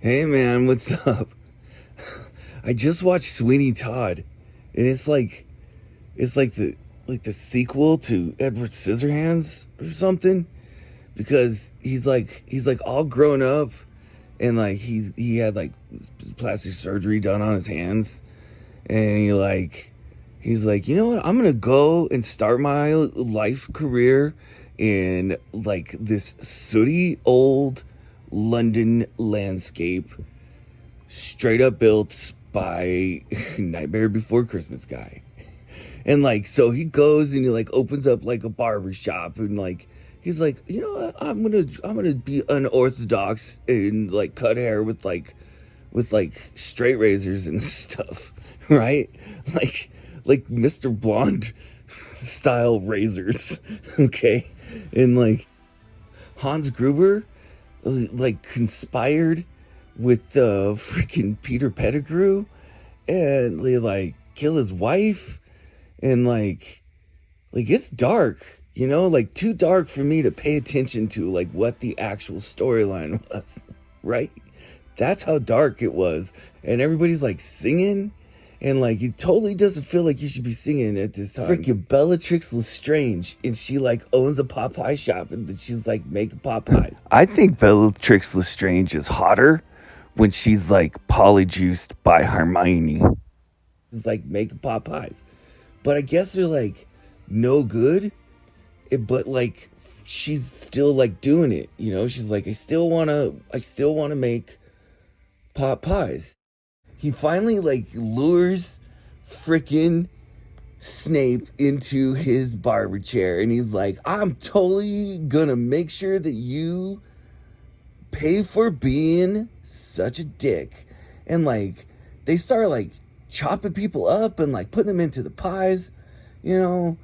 Hey man, what's up? I just watched Sweeney Todd, and it's like, it's like the like the sequel to Edward Scissorhands or something, because he's like he's like all grown up, and like he's he had like plastic surgery done on his hands, and he like he's like you know what I'm gonna go and start my life career in like this sooty old London landscape, straight up built by Nightmare Before Christmas guy. And like, so he goes and he like opens up like a barber shop and like, he's like, you know what? I'm gonna, I'm gonna be unorthodox and like cut hair with like, with like straight razors and stuff, right? Like, like Mr. Blonde style razors, okay? And like, Hans Gruber like conspired with uh freaking Peter Pettigrew and they like kill his wife and like like it's dark, you know, like too dark for me to pay attention to like what the actual storyline was, right? That's how dark it was. And everybody's like singing and like it totally doesn't feel like you should be singing at this time. Freaking Bellatrix Lestrange, and she like owns a pot pie shop, and she's like making pot pies. I think Bellatrix Lestrange is hotter when she's like polyjuiced by Hermione. It's like making pot pies, but I guess they're like no good. It, but like she's still like doing it, you know. She's like, I still wanna, I still wanna make pot pies he finally like lures freaking Snape into his barber chair and he's like, I'm totally gonna make sure that you pay for being such a dick. And like, they start like chopping people up and like putting them into the pies, you know.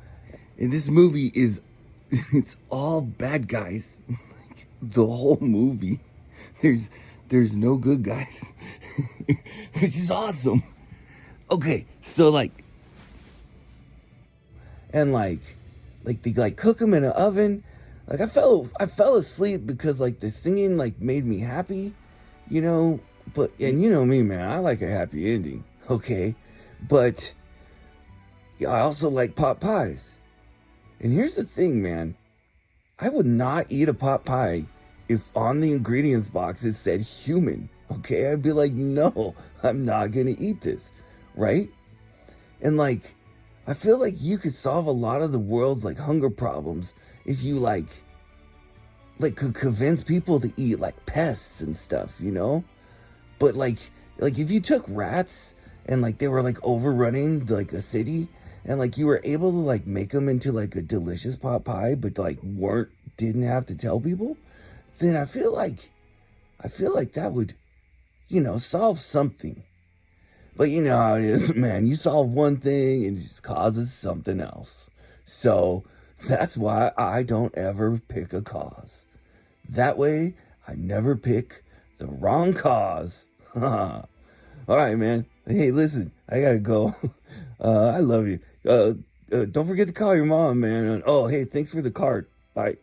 And this movie is, it's all bad guys. like, the whole movie. There's, there's no good guys, which is awesome. Okay, so like, and like, like they like cook them in an oven. Like I fell, I fell asleep because like the singing like made me happy, you know. But and you know me, man, I like a happy ending. Okay, but yeah, I also like pot pies. And here's the thing, man. I would not eat a pot pie if on the ingredients box it said human, okay, I'd be like, no, I'm not gonna eat this, right? And like, I feel like you could solve a lot of the world's like hunger problems if you like, like could convince people to eat like pests and stuff, you know? But like, like if you took rats and like they were like overrunning like a city and like you were able to like make them into like a delicious pot pie, but like weren't, didn't have to tell people, then I feel like, I feel like that would, you know, solve something. But you know how it is, man. You solve one thing and it just causes something else. So that's why I don't ever pick a cause. That way, I never pick the wrong cause. All right, man. Hey, listen, I gotta go. Uh, I love you. Uh, uh, don't forget to call your mom, man. oh, hey, thanks for the card. Bye.